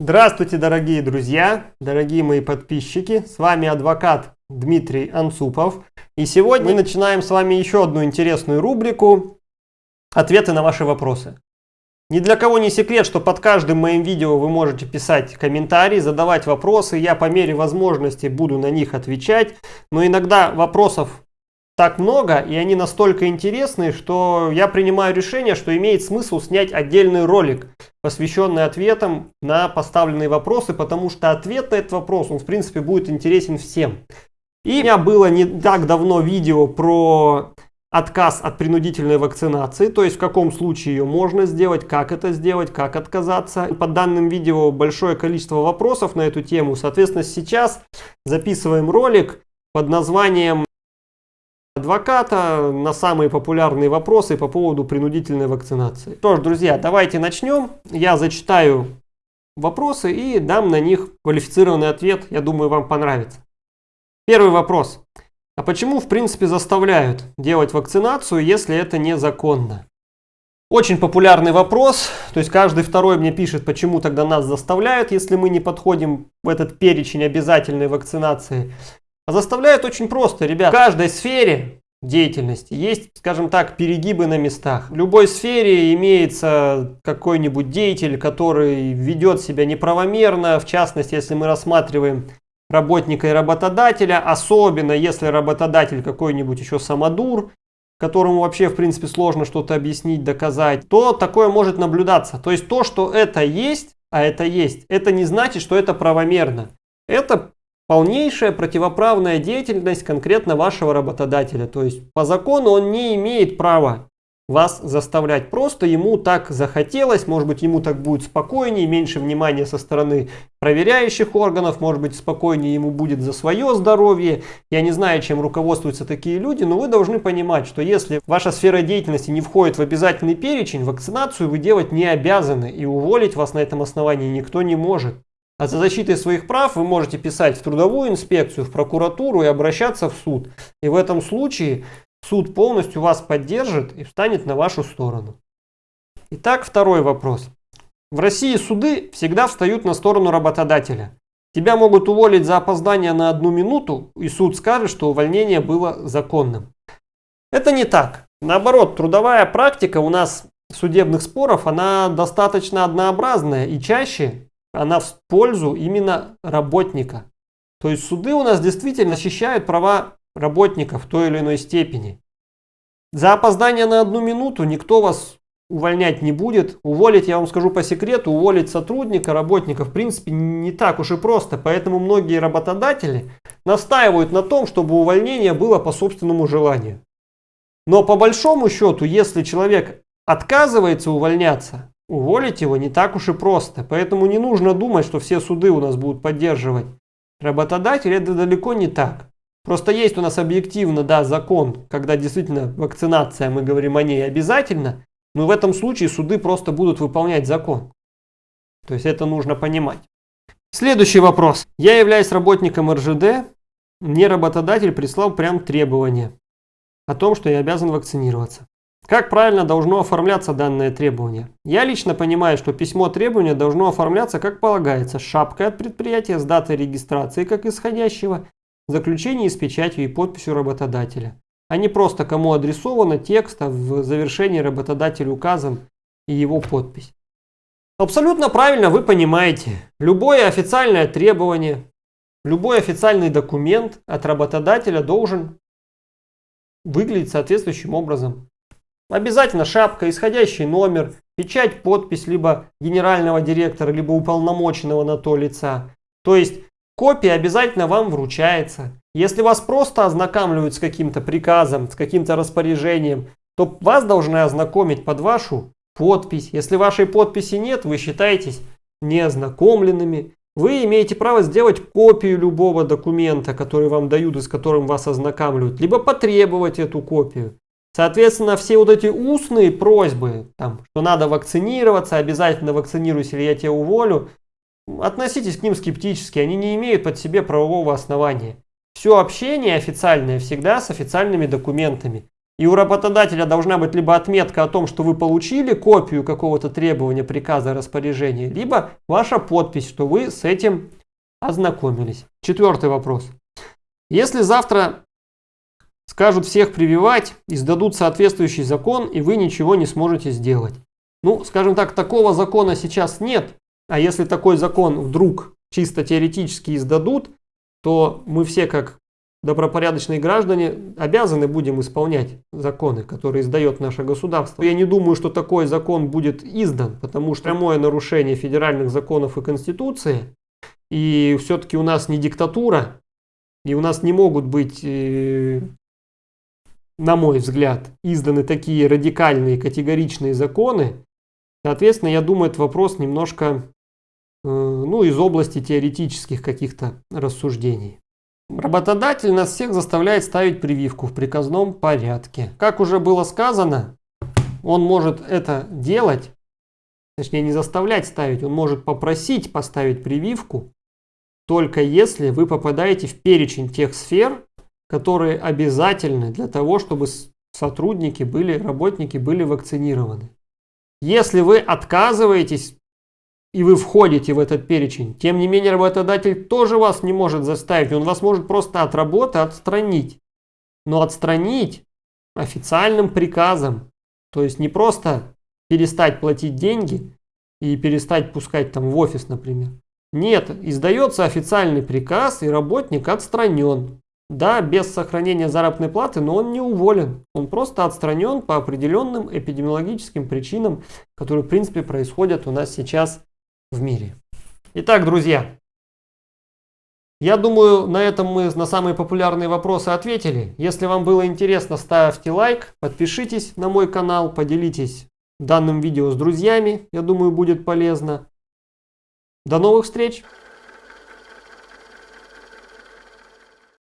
Здравствуйте, дорогие друзья, дорогие мои подписчики. С вами адвокат Дмитрий Анцупов. И сегодня мы начинаем с вами еще одну интересную рубрику «Ответы на ваши вопросы». Ни для кого не секрет, что под каждым моим видео вы можете писать комментарии, задавать вопросы. Я по мере возможности буду на них отвечать. Но иногда вопросов так много, и они настолько интересные, что я принимаю решение, что имеет смысл снять отдельный ролик, посвященный ответам на поставленные вопросы, потому что ответ на этот вопрос, он в принципе будет интересен всем. И у меня было не так давно видео про отказ от принудительной вакцинации, то есть в каком случае ее можно сделать, как это сделать, как отказаться. По данным видео большое количество вопросов на эту тему, соответственно сейчас записываем ролик под названием адвоката на самые популярные вопросы по поводу принудительной вакцинации. Что ж, друзья, давайте начнем. Я зачитаю вопросы и дам на них квалифицированный ответ. Я думаю, вам понравится. Первый вопрос. А почему, в принципе, заставляют делать вакцинацию, если это незаконно? Очень популярный вопрос, то есть каждый второй мне пишет, почему тогда нас заставляют, если мы не подходим в этот перечень обязательной вакцинации. А заставляют очень просто, ребят. В каждой сфере деятельности есть, скажем так, перегибы на местах. В любой сфере имеется какой-нибудь деятель, который ведет себя неправомерно. В частности, если мы рассматриваем работника и работодателя, особенно если работодатель какой-нибудь еще самодур, которому вообще в принципе сложно что-то объяснить, доказать, то такое может наблюдаться. То есть то, что это есть, а это есть, это не значит, что это правомерно. Это полнейшая противоправная деятельность конкретно вашего работодателя. То есть по закону он не имеет права вас заставлять. Просто ему так захотелось, может быть ему так будет спокойнее, меньше внимания со стороны проверяющих органов, может быть спокойнее ему будет за свое здоровье. Я не знаю, чем руководствуются такие люди, но вы должны понимать, что если ваша сфера деятельности не входит в обязательный перечень, вакцинацию вы делать не обязаны и уволить вас на этом основании никто не может. А за защитой своих прав вы можете писать в трудовую инспекцию, в прокуратуру и обращаться в суд. И в этом случае суд полностью вас поддержит и встанет на вашу сторону. Итак, второй вопрос. В России суды всегда встают на сторону работодателя. Тебя могут уволить за опоздание на одну минуту, и суд скажет, что увольнение было законным. Это не так. Наоборот, трудовая практика у нас судебных споров, она достаточно однообразная и чаще она в пользу именно работника. То есть суды у нас действительно защищают права работников в той или иной степени. За опоздание на одну минуту никто вас увольнять не будет. Уволить, я вам скажу по секрету, уволить сотрудника, работника в принципе не так уж и просто. Поэтому многие работодатели настаивают на том, чтобы увольнение было по собственному желанию. Но по большому счету, если человек отказывается увольняться, Уволить его не так уж и просто, поэтому не нужно думать, что все суды у нас будут поддерживать работодателя, это далеко не так. Просто есть у нас объективно, да, закон, когда действительно вакцинация, мы говорим о ней обязательно, но в этом случае суды просто будут выполнять закон. То есть это нужно понимать. Следующий вопрос. Я являюсь работником РЖД, мне работодатель прислал прям требование о том, что я обязан вакцинироваться. Как правильно должно оформляться данное требование? Я лично понимаю, что письмо требования должно оформляться как полагается, с шапкой от предприятия, с датой регистрации как исходящего, заключение с печатью и подписью работодателя, а не просто кому адресовано текст, а в завершении работодатель указан и его подпись. Абсолютно правильно вы понимаете, любое официальное требование, любой официальный документ от работодателя должен выглядеть соответствующим образом. Обязательно шапка, исходящий номер, печать, подпись либо генерального директора, либо уполномоченного на то лица. То есть копия обязательно вам вручается. Если вас просто ознакомливают с каким-то приказом, с каким-то распоряжением, то вас должны ознакомить под вашу подпись. Если вашей подписи нет, вы считаетесь неознакомленными. Вы имеете право сделать копию любого документа, который вам дают и с которым вас ознакомливают, либо потребовать эту копию. Соответственно, все вот эти устные просьбы, там, что надо вакцинироваться, обязательно вакцинируйся или я тебя уволю, относитесь к ним скептически, они не имеют под себе правового основания. Все общение официальное всегда с официальными документами. и у работодателя должна быть либо отметка о том, что вы получили копию какого-то требования, приказа, распоряжения, либо ваша подпись, что вы с этим ознакомились. Четвертый вопрос. Если завтра скажут всех прививать, издадут соответствующий закон, и вы ничего не сможете сделать. Ну, скажем так, такого закона сейчас нет, а если такой закон вдруг чисто теоретически издадут, то мы все как добропорядочные граждане обязаны будем исполнять законы, которые издает наше государство. Я не думаю, что такой закон будет издан, потому что прямое нарушение федеральных законов и Конституции, и все-таки у нас не диктатура, и у нас не могут быть, э, на мой взгляд, изданы такие радикальные, категоричные законы. Соответственно, я думаю, этот вопрос немножко э, ну, из области теоретических каких-то рассуждений. Работодатель нас всех заставляет ставить прививку в приказном порядке. Как уже было сказано, он может это делать, точнее не заставлять ставить, он может попросить поставить прививку, только если вы попадаете в перечень тех сфер, которые обязательны для того, чтобы сотрудники были, работники были вакцинированы. Если вы отказываетесь и вы входите в этот перечень. Тем не менее, работодатель тоже вас не может заставить, он вас может просто от работы отстранить. Но отстранить официальным приказом, то есть не просто перестать платить деньги и перестать пускать там в офис, например. Нет, издается официальный приказ и работник отстранен. Да, без сохранения заработной платы, но он не уволен. Он просто отстранен по определенным эпидемиологическим причинам, которые в принципе происходят у нас сейчас в мире. Итак, друзья, я думаю, на этом мы на самые популярные вопросы ответили. Если вам было интересно, ставьте лайк, подпишитесь на мой канал, поделитесь данным видео с друзьями, я думаю, будет полезно. До новых встреч!